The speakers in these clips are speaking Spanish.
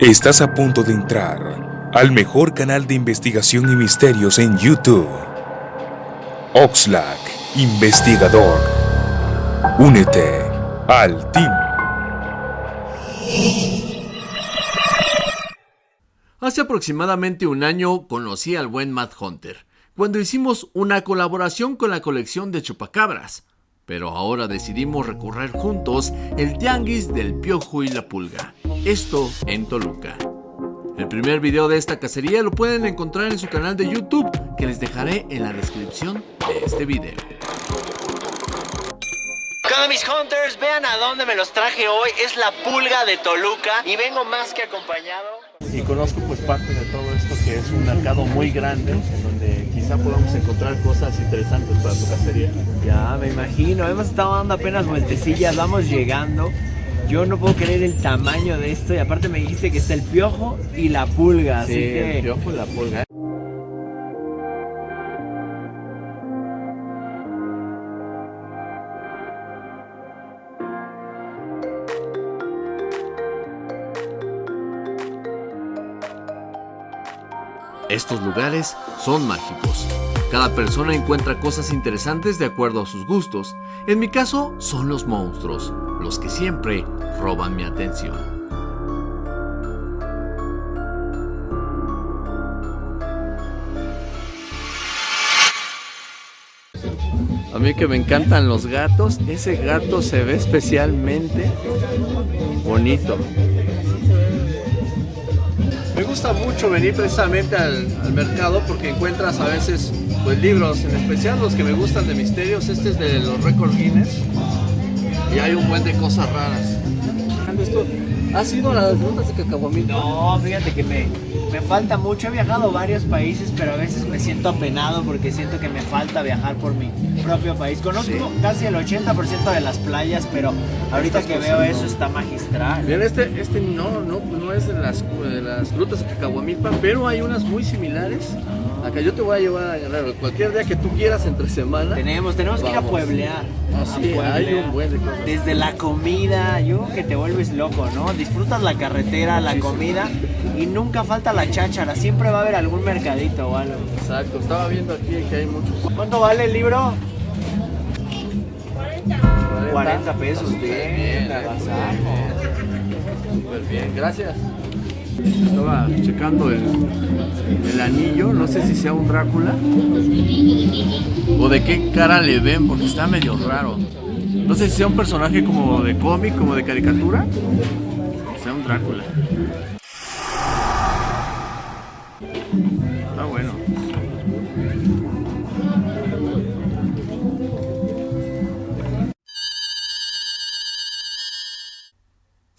Estás a punto de entrar al mejor canal de investigación y misterios en YouTube. Oxlack, investigador. Únete al team. Hace aproximadamente un año conocí al buen Matt Hunter, cuando hicimos una colaboración con la colección de chupacabras. Pero ahora decidimos recorrer juntos el tianguis del piojo y la pulga. Esto en Toluca. El primer video de esta cacería lo pueden encontrar en su canal de YouTube, que les dejaré en la descripción de este video. Hola mis hunters, vean a dónde me los traje hoy, es la pulga de Toluca y vengo más que acompañado. Y conozco pues parte de todo esto que es un mercado muy grande en donde quizá podamos encontrar cosas interesantes para tu cacería. Ya, me imagino. Hemos estado dando apenas vueltecillas, vamos llegando. Yo no puedo creer el tamaño de esto y aparte me dijiste que está el piojo y la pulga, así Sí, que... el piojo y la pulga. Estos lugares son mágicos. Cada persona encuentra cosas interesantes de acuerdo a sus gustos. En mi caso son los monstruos, los que siempre roban mi atención. A mí que me encantan los gatos, ese gato se ve especialmente bonito. Me gusta mucho venir precisamente al, al mercado porque encuentras a veces pues libros, en especial los que me gustan de misterios. Este es de los Record Guinness y hay un buen de cosas raras. ¿Has ido a las rutas de Cacahuamilpa? No, fíjate que me, me falta mucho. He viajado a varios países, pero a veces me siento apenado porque siento que me falta viajar por mi propio país. Conozco casi el 80% de las playas, pero ahorita que veo eso está magistral. Bien, este, este no, no, no es de las, de las rutas de Cacahuamilpa, pero hay unas muy similares. Acá yo te voy a llevar a Guerrero. Cualquier día que tú quieras entre semana. Tenemos, tenemos que ir a pueblear. Ah, hay un buen de cosas. Desde la comida, yo creo que te vuelves loco, ¿no? Disfrutas la carretera, la comida y nunca falta la cháchara. Siempre va a haber algún mercadito o algo. Exacto, estaba viendo aquí que hay muchos. ¿Cuánto vale el libro? 40, 40 pesos. Bien, bien, la eh. Súper bien, gracias. Estaba checando el, el anillo, no sé si sea un Drácula o de qué cara le ven, porque está medio raro. No sé si sea un personaje como de cómic, como de caricatura, o sea un Drácula.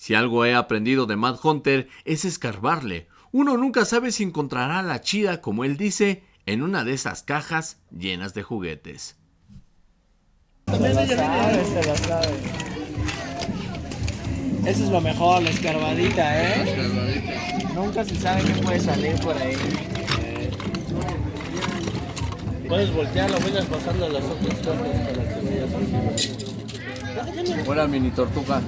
Si algo he aprendido de Mad Hunter es escarbarle. Uno nunca sabe si encontrará la chida, como él dice, en una de esas cajas llenas de juguetes. La la. Eso es lo mejor, la escarbadita, ¿eh? Nunca se sabe qué puede salir por ahí. Puedes voltearlo, vayas pasando las otras cosas para que veas Buena mini tortuga.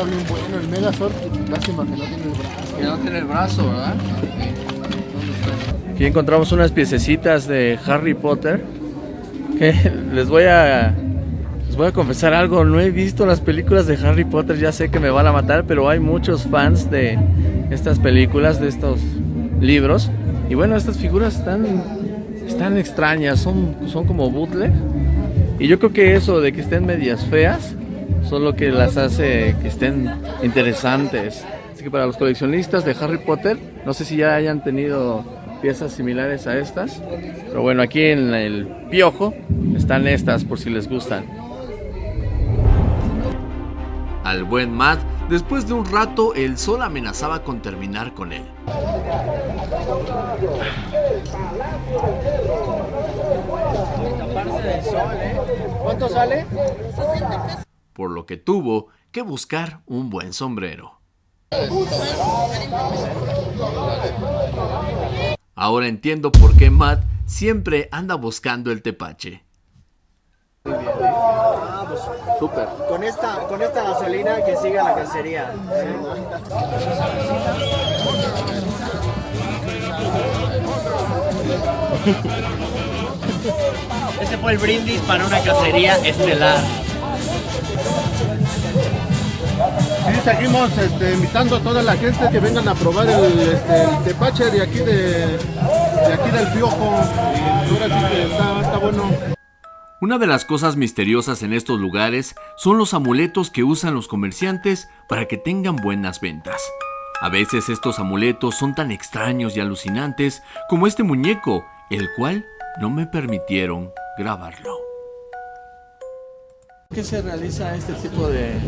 Está bien bueno, el Megazord, lástima que no tiene el brazo. Que no tiene el brazo, ¿verdad? Aquí encontramos unas piececitas de Harry Potter. Que les voy a. Les voy a confesar algo. No he visto las películas de Harry Potter. Ya sé que me van a matar. Pero hay muchos fans de estas películas, de estos libros. Y bueno, estas figuras están. Están extrañas. Son, son como bootleg. Y yo creo que eso de que estén medias feas. Son lo que las hace que estén interesantes. Así que para los coleccionistas de Harry Potter, no sé si ya hayan tenido piezas similares a estas. Pero bueno, aquí en el piojo están estas por si les gustan. Al buen Matt, después de un rato, el sol amenazaba con terminar con él. Taparse del sol, ¿eh? Por lo que tuvo que buscar un buen sombrero. Ahora entiendo por qué Matt siempre anda buscando el tepache. Ah, pues Súper. con esta, con esta gasolina que siga la cacería. Ese fue el brindis para una cacería estelar. Sí, seguimos este, invitando a toda la gente que vengan a probar el, este, el tepache de aquí, de, de aquí del Piojo. Y ahora sí que está, está bueno. Una de las cosas misteriosas en estos lugares son los amuletos que usan los comerciantes para que tengan buenas ventas. A veces estos amuletos son tan extraños y alucinantes como este muñeco, el cual no me permitieron grabarlo. ¿Qué se realiza este tipo de...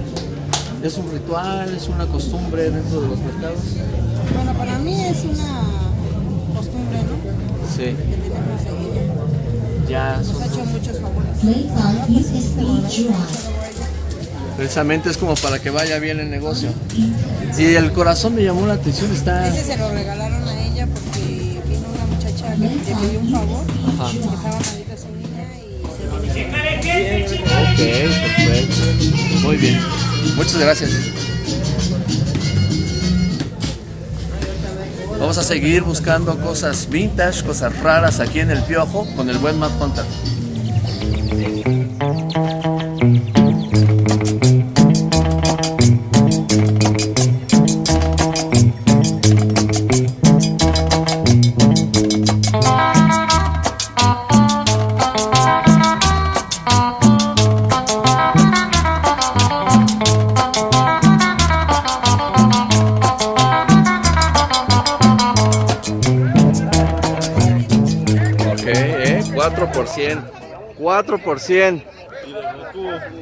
¿Es un ritual? ¿Es una costumbre dentro de los mercados? Bueno, para mí es una costumbre, ¿no? Sí. Que tenemos seguir. Ya Nos son- ha hecho muchos favores. Precisamente es como para que vaya bien el negocio. Y el corazón me llamó la atención, está... Ese se lo regalaron a ella porque vino una muchacha que le pidió un favor, Ajá. que estaba malita su niña y se vino. Ok, perfecto. Muy bien. Muchas gracias. Vamos a seguir buscando cosas vintage, cosas raras aquí en el Piojo con el buen Matt Hunter. 4%. 4%.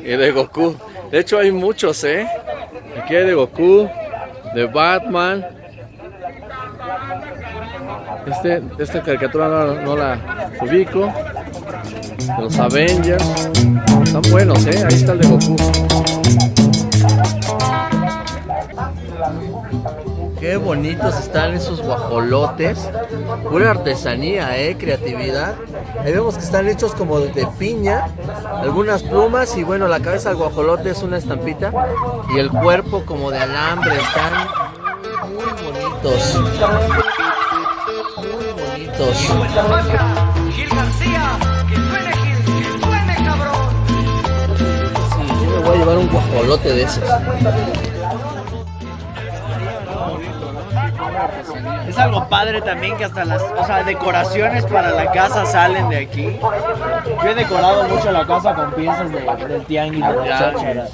Y de Goku. De hecho hay muchos, ¿eh? Aquí hay de Goku, de Batman. Este, esta caricatura no, la ubico. De los Avengers. Están buenos, ¿eh? Ahí está el de Goku. Qué bonitos están esos guajolotes. Pura artesanía, eh, creatividad. Ahí vemos que están hechos como de piña, algunas plumas y bueno, la cabeza del guajolote es una estampita y el cuerpo como de alambre. Están muy bonitos. Muy bonitos. Yo me voy a llevar un guajolote de esos. Algo padre también que hasta las, o sea, decoraciones para la casa salen de aquí. Yo he decorado mucho la casa con piezas de, del tianguis de las chácharas.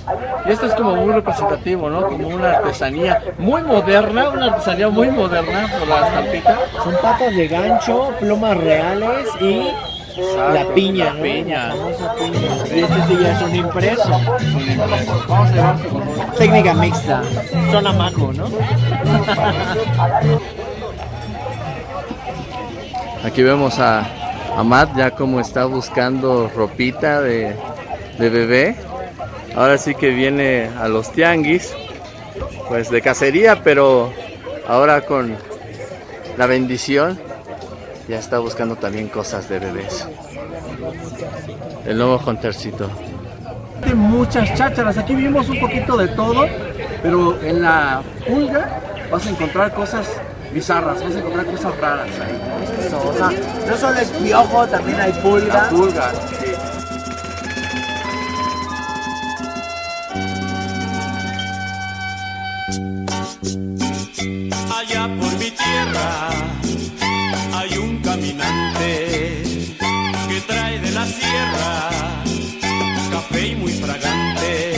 Y esto es como muy representativo, ¿no? Como una artesanía muy moderna, una artesanía muy moderna por la estampita. Son patas de gancho, plumas reales y la piña, la ¿no? piña. La famosa piña. Y este sí ya es un impreso. Vamos a llevarse con. Técnica mixta. Zona maco, ¿no? Aquí vemos a, a Matt ya como está buscando ropita de, de bebé. Ahora sí que viene a los tianguis, pues de cacería, pero ahora con la bendición ya está buscando también cosas de bebés. El nuevo Huntercito. Muchas chácharas, aquí vimos un poquito de todo, pero en la pulga vas a encontrar cosas bizarras, vas a encontrar cosas raras ahí. Eso, o sea, no solo es piojo, también hay pulga. Pulga, sí. Allá por mi tierra hay un caminante que trae de la sierra café y muy fragante.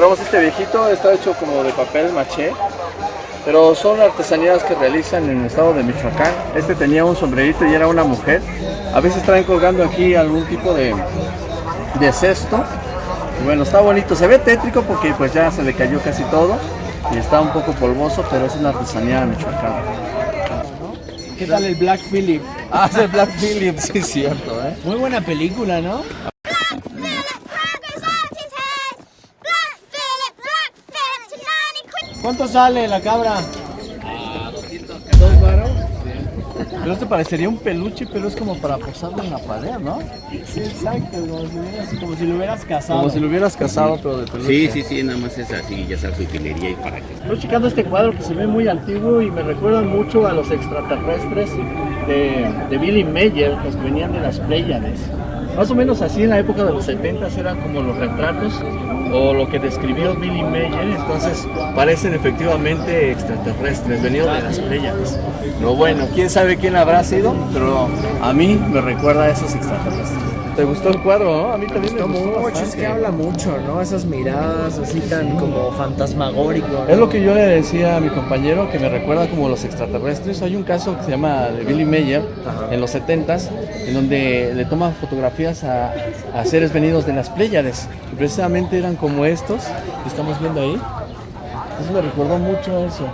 Encontramos este viejito, está hecho como de papel maché, pero son artesanías que realizan en el estado de Michoacán. Este tenía un sombrerito y era una mujer. A veces traen colgando aquí algún tipo de, de cesto. Y bueno, está bonito, se ve tétrico porque pues ya se le cayó casi todo y está un poco polvoso, pero es una artesanía michoacana. ¿Qué tal el Black Phillip? Ah, es el Black Phillip, sí es cierto, ¿eh? Muy buena película, ¿no? ¿Cuánto sale la cabra? ¿Dos varos? Pero este parecería un peluche, pero es como para posarlo en la pared, ¿no? Sí, exacto, como si, hubieras- como si lo hubieras casado. Como si lo hubieras casado, pero de peluche. Sí, sí, sí, nada más es así, ya sabes, utilería y para qué. Estoy checando este cuadro que se ve muy antiguo y me recuerda mucho a los extraterrestres de, de Billy Mayer, los que venían de las Pléyades. Más o menos así en la época de los 70 eran como los retratos o lo que describió Billy Mayer, entonces Parecen efectivamente extraterrestres, venidos de las Pléyades. Pero bueno, quién sabe quién habrá sido, pero a mí me recuerda a esos extraterrestres. ¿Te gustó el cuadro, no? A mí también me gustó mucho, es que habla mucho, ¿no? Esas miradas así tan como fantasmagórico. Es lo que yo le decía a mi compañero que me recuerda como los extraterrestres. Hay un caso que se llama de Billy Mayer en los 70s, en donde le toma fotografías a, a seres venidos de las Pléyades. Y precisamente eran como estos que estamos viendo ahí. Entonces me recordó mucho eso.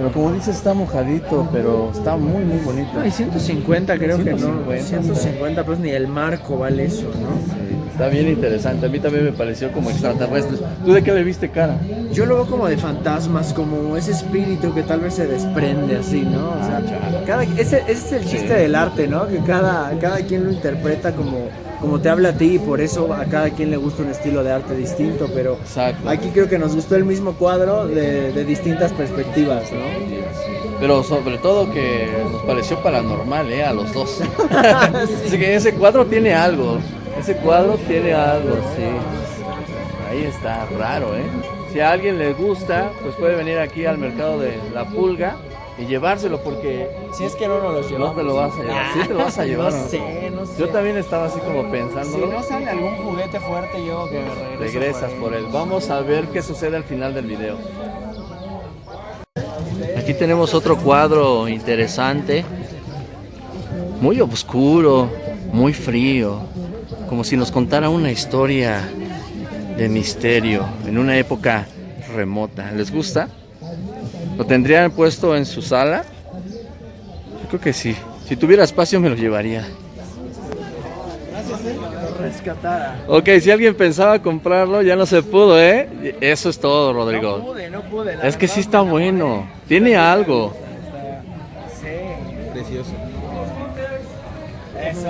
Pero como dices, está mojadito, pero está muy, muy bonito. No, y 150 creo que 150, no. 150 pues ni el marco vale eso, ¿no? Está bien interesante. A mí también me pareció como extraterrestre. ¿Tú de qué le viste cara? Yo lo veo como de fantasmas, como ese espíritu que tal vez se desprende así, ¿no? O sea, cada, ese, ese es el chiste del arte, ¿no? Que cada, cada quien lo interpreta como, como te habla a ti y por eso a cada quien le gusta un estilo de arte distinto, pero Exacto. aquí creo que nos gustó el mismo cuadro de, de distintas perspectivas, ¿no? Pero sobre todo que nos pareció paranormal, ¿eh? A los dos. Así que ese cuadro tiene algo. Ese cuadro tiene algo, sí. Ahí está, raro, ¿eh? Si a alguien le gusta, pues puede venir aquí al mercado de La Pulga y llevárselo porque Si es que no nos no llevamos. te lo vas a llevar. Sí te lo vas a llevar. No ¿no? sé, no sé. Yo también estaba así como pensando. Si no sale algún juguete fuerte, yo que regreso Regresas por él. Vamos a ver qué sucede al final del video. Aquí tenemos otro cuadro interesante. Muy oscuro, muy frío. Como si nos contara una historia de misterio en una época remota. ¿Les gusta? ¿Lo tendrían puesto en su sala? Yo creo que sí. Si tuviera espacio me lo llevaría. Rescatara. Ok, si alguien pensaba comprarlo, ya no se pudo, ¿eh? Eso es todo, Rodrigo. No pude, no pude. la Es que sí está bueno. Tiene algo. Sí. Precioso. Eso.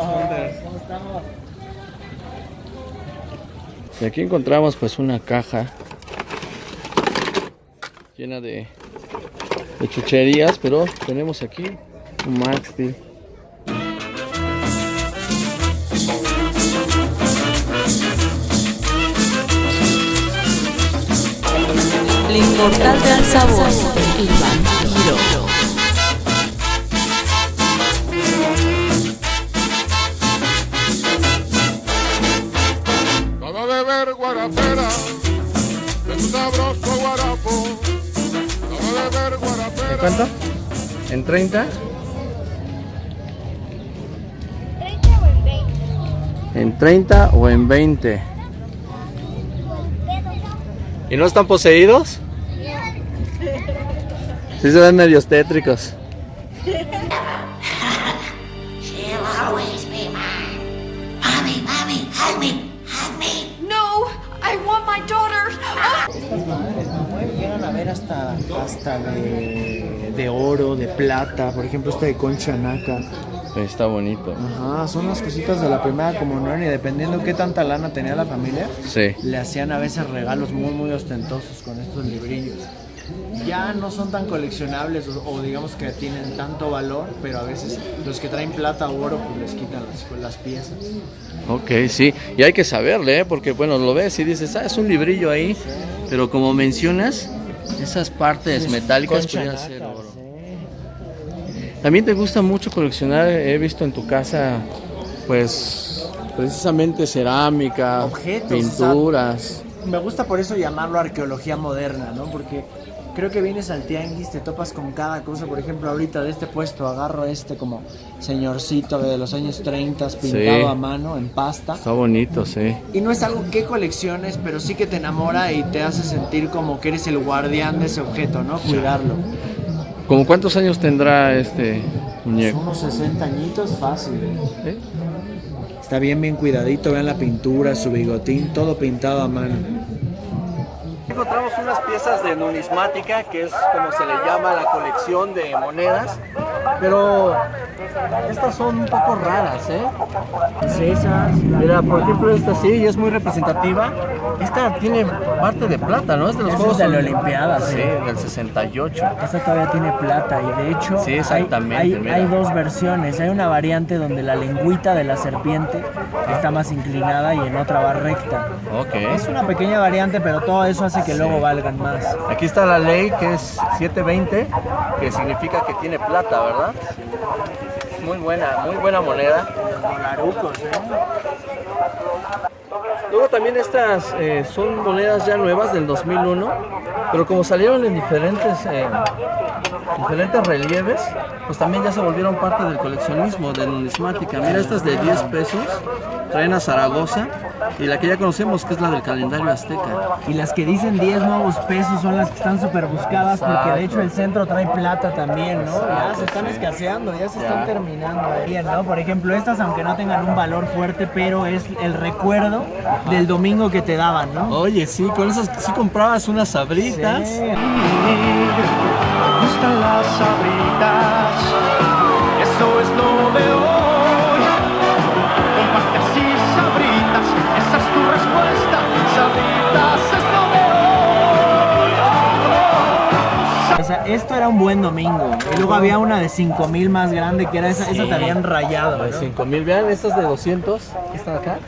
¿Cómo estamos? Y aquí encontramos pues una caja llena de, chucherías, pero tenemos aquí un Max Steel. El inmortal de sabor, guarapera, de tu sabroso guarapo. Todo de ver guarapera. ¿Cuánto? ¿En 30? ¿En 30 o en 20? ¿Y no están poseídos? Sí se ven medios tétricos. She'll always be mine. Mommy, mommy, hug me, hug me. Llegan a ver hasta, hasta de, de oro, de plata. Por ejemplo, esta de concha naca. Está bonito. Ajá, son las cositas de la primera comunión y dependiendo qué tanta lana tenía la familia, Sí. le hacían a veces regalos muy, muy ostentosos con estos librillos. Ya no son tan coleccionables o, o digamos que tienen tanto valor, pero a veces los que traen plata o oro pues les quitan las, las piezas. Ok, sí. Y hay que saberle, ¿eh? porque bueno, lo ves y dices, ah, es un librillo ahí. Pero como mencionas, esas partes metálicas podrían ser oro. sí. También te gusta mucho coleccionar, he visto en tu casa, pues, precisamente cerámica, Objetos, pinturas. Me gusta por eso llamarlo arqueología moderna, ¿no? Porque creo que vienes al tianguis, te topas con cada cosa. Por ejemplo, ahorita de este puesto agarro este como señorcito de los años 30 pintado Sí. a mano en pasta. Está bonito, sí. Y no es algo que colecciones, pero sí que te enamora y te hace sentir como que eres el guardián de ese objeto, ¿no? Cuidarlo. ¿Cómo cuántos años tendrá este muñeco? Unos 60 añitos fácil. ¿Eh? Está bien, bien cuidadito. Vean la pintura, su bigotín, todo pintado a mano. Encontramos piezas de numismática, que es como se le llama la colección de monedas. Pero estas son un poco raras, ¿eh? Esas. Mira, por ejemplo, esta sí, y es muy representativa. Esta tiene parte de plata, ¿no? Es de los Juegos de la. Olimpiada, Sí, sí. del 68. Esta todavía tiene plata y de hecho Sí, exactamente, hay, mira. hay dos versiones. Hay una variante donde la lengüita de la serpiente está más inclinada y en otra va recta. Ok. Es una pequeña variante, pero todo eso hace que luego valgan más. Aquí está la ley que es 720, que significa que tiene plata, ¿verdad? Muy buena, muy buena moneda. Luego también estas eh, son monedas ya nuevas del 2001, pero como salieron en diferentes, eh, diferentes relieves, pues también ya se volvieron parte del coleccionismo, de numismática. Mira, estas de 10 pesos, traen a Zaragoza, y la que ya conocemos que es la del calendario azteca. Y las que dicen 10 nuevos pesos son las que están súper buscadas porque de hecho el centro trae plata también, ¿no? ya se están sí. escaseando, ya se Ya. están terminando. Bien, ¿no? Por ejemplo, estas aunque no tengan un valor fuerte, pero es el recuerdo del domingo que te daban, ¿no? Oye, sí, con esas sí comprabas unas sabritas. Sí. Me gustan las sabritas, eso es lo de de esto era un buen domingo. Y luego había una de 5000 más grande que era esa, esa te habían rayado. De ¿no? 5000, vean estas de 200, que están acá.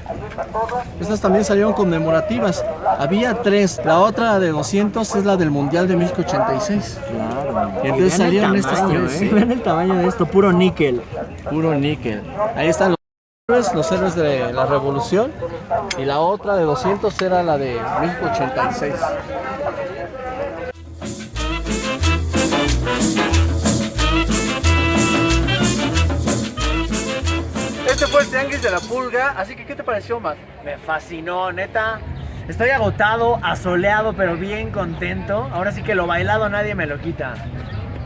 Estas también salieron conmemorativas. Había tres. La otra de 200 es la del Mundial de México 86. Claro. Y entonces salieron estas tamaño, tres. ¿eh? sí. Vean el tamaño de esto, puro níquel. Puro níquel. Ahí están los héroes, los héroes de la revolución. Y la otra de 200 era la de México 86. El de la pulga, así que ¿qué te pareció, Matt? Me fascinó, neta. Estoy agotado, asoleado, pero bien contento. Ahora sí que lo bailado nadie me lo quita.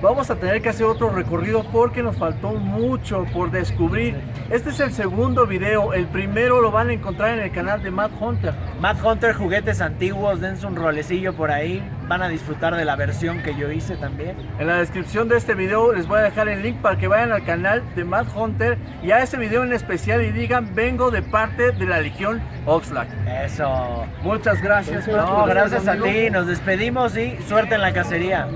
Vamos a tener que hacer otro recorrido porque nos faltó mucho por descubrir. Este es el segundo video, el primero lo van a encontrar en el canal de Matt Hunter. Matt Hunter, juguetes antiguos, dense un rolecillo por ahí. Van a disfrutar de la versión que yo hice también. En la descripción de este video les voy a dejar el link para que vayan al canal de Matt Hunter y a ese video en especial y digan vengo de parte de la Legión Oxlack. Eso. Muchas gracias. Matt, No, gracias a ti. Nos despedimos y suerte en la cacería.